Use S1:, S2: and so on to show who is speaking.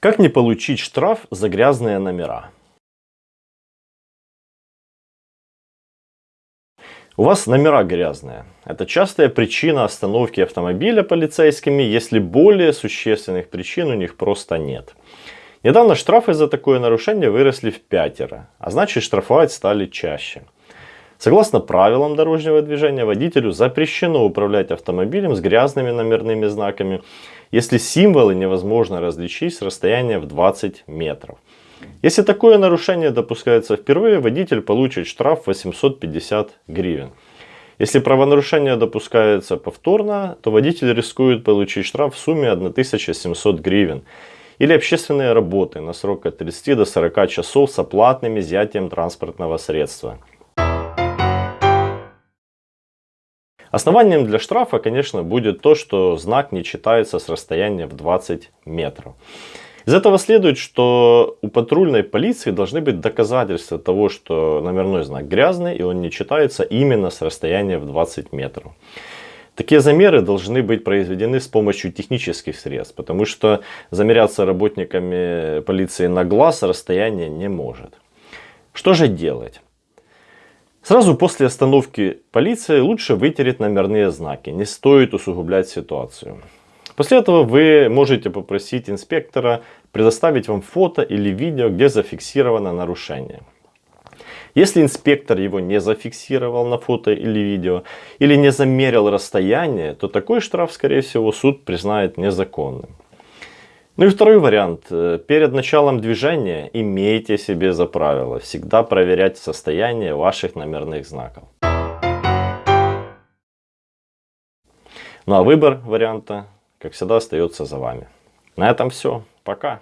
S1: Как не получить штраф за грязные номера? У вас номера грязные. Это частая причина остановки автомобиля полицейскими, если более существенных причин у них просто нет. Недавно штрафы за такое нарушение выросли в пятеро, а значит штрафовать стали чаще. Согласно правилам дорожного движения, водителю запрещено управлять автомобилем с грязными номерными знаками, если символы невозможно различить с расстояния в 20 метров. Если такое нарушение допускается впервые, водитель получит штраф 850 гривен. Если правонарушение допускается повторно, то водитель рискует получить штраф в сумме 1700 гривен или общественные работы на срок от 30 до 40 часов с оплатным изъятием транспортного средства. Основанием для штрафа, конечно, будет то, что знак не читается с расстояния в 20 метров. Из этого следует, что у патрульной полиции должны быть доказательства того, что номерной знак грязный и он не читается именно с расстояния в 20 метров. Такие замеры должны быть произведены с помощью технических средств, потому что замеряться работниками полиции на глаз расстояние не может. Что же делать? Сразу после остановки полиции лучше вытереть номерные знаки, не стоит усугублять ситуацию. После этого вы можете попросить инспектора предоставить вам фото или видео, где зафиксировано нарушение. Если инспектор его не зафиксировал на фото или видео, или не замерил расстояние, то такой штраф, скорее всего, суд признает незаконным. Ну и второй вариант. Э, перед началом движения имейте себе за правило всегда проверять состояние ваших номерных знаков. Ну а выбор варианта, как всегда, остается за вами. На этом все. Пока.